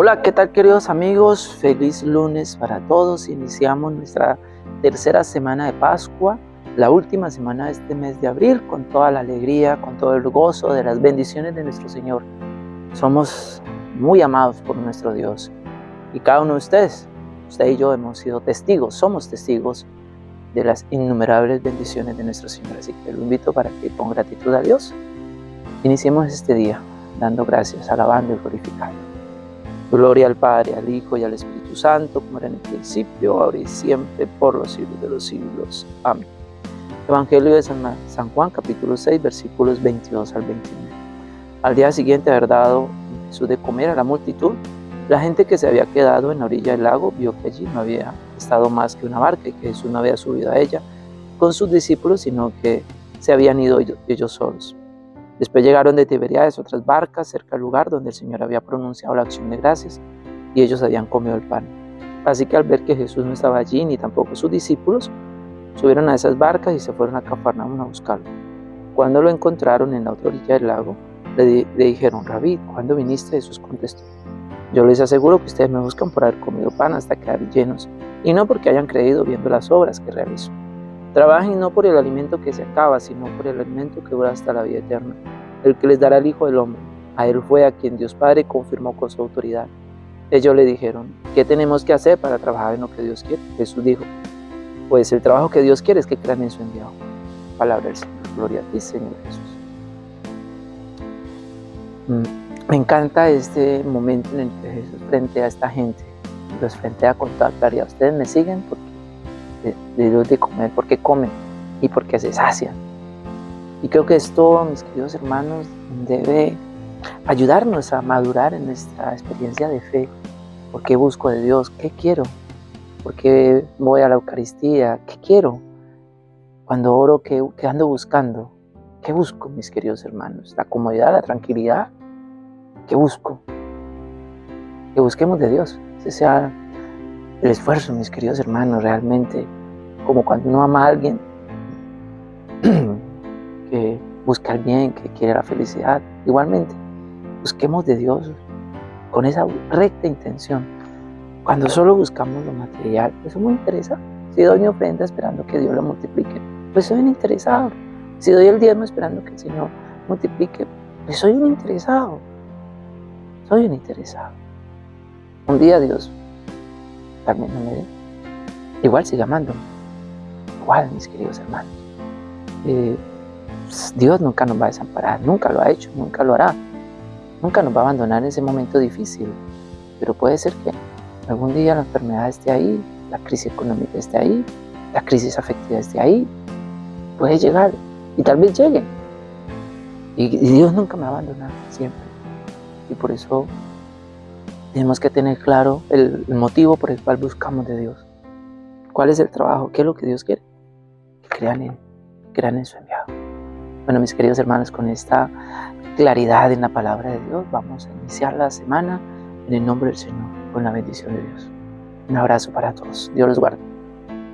Hola, ¿qué tal queridos amigos? Feliz lunes para todos. Iniciamos nuestra tercera semana de Pascua, la última semana de este mes de abril, con toda la alegría, con todo el gozo de las bendiciones de nuestro Señor. Somos muy amados por nuestro Dios. Y cada uno de ustedes, usted y yo hemos sido testigos, somos testigos de las innumerables bendiciones de nuestro Señor. Así que lo invito para que con gratitud a Dios iniciemos este día dando gracias, alabando y glorificando. Gloria al Padre, al Hijo y al Espíritu Santo, como era en el principio, ahora y siempre, por los siglos de los siglos. Amén. Evangelio de San, Juan, capítulo 6, versículos 22 al 21. Al día siguiente, haber dado Jesús de comer a la multitud, la gente que se había quedado en la orilla del lago vio que allí no había estado más que una barca y que Jesús no había subido a ella con sus discípulos, sino que se habían ido ellos solos. Después llegaron de Tiberiades otras barcas cerca del lugar donde el Señor había pronunciado la acción de gracias y ellos habían comido el pan. Así que al ver que Jesús no estaba allí ni tampoco sus discípulos, subieron a esas barcas y se fueron a Cafarnaúm a buscarlo. Cuando lo encontraron en la otra orilla del lago, le, le dijeron, Rabí, ¿cuándo viniste? Jesús contestó, yo les aseguro que ustedes me buscan por haber comido pan hasta quedar llenos, y no porque hayan creído viendo las obras que realizo. Trabajen no por el alimento que se acaba, sino por el alimento que dura hasta la vida eterna, el que les dará el Hijo del Hombre. A él fue a quien Dios Padre confirmó con su autoridad. Ellos le dijeron, ¿qué tenemos que hacer para trabajar en lo que Dios quiere? Jesús dijo, pues el trabajo que Dios quiere es que crean en su enviado. Palabra del Señor. Gloria a ti, Señor Jesús. Mm, me encanta este momento en el que Jesús frente a esta gente los frente a con toda claridad. Ustedes me siguen porque de, de, de comer, porque comen y porque se sacian. Y creo que esto, mis queridos hermanos, debe ayudarnos a madurar en nuestra experiencia de fe. ¿Por qué busco de Dios? ¿Qué quiero? ¿Por qué voy a la Eucaristía? ¿Qué quiero? Cuando oro, ¿qué, qué ando buscando? ¿Qué busco, mis queridos hermanos? ¿La comodidad, la tranquilidad? ¿Qué busco? Que busquemos de Dios. Ese sea el esfuerzo, mis queridos hermanos, realmente, como cuando uno ama a alguien que busca el bien, que quiere la felicidad, igualmente, busquemos de Dios con esa recta intención. Cuando solo buscamos lo material, pues eso me interesa. Si doy mi ofrenda esperando que Dios lo multiplique, pues soy un interesado. Si doy el diezmo esperando que el Señor multiplique, pues soy un interesado. Soy un interesado. Un día Dios también no me dé. Igual sigue amando. Mis queridos hermanos. Eh, pues, Dios nunca nos va a desamparar, nunca lo ha hecho, nunca lo hará. Nunca nos va a abandonar en ese momento difícil. Pero puede ser que algún día la enfermedad esté ahí, la crisis económica esté ahí, la crisis afectiva esté ahí. Puede llegar y tal vez llegue. Y, Dios nunca me va a abandonar, siempre. Y por eso tenemos que tener claro el, motivo por el cual buscamos de Dios. ¿Cuál es el trabajo? ¿Qué es lo que Dios quiere? Crean en, crean en su enviado. Bueno, mis queridos hermanos, con esta claridad en la palabra de Dios, vamos a iniciar la semana en el nombre del Señor, con la bendición de Dios. Un abrazo para todos. Dios los guarde.